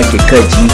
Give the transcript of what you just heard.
like kaji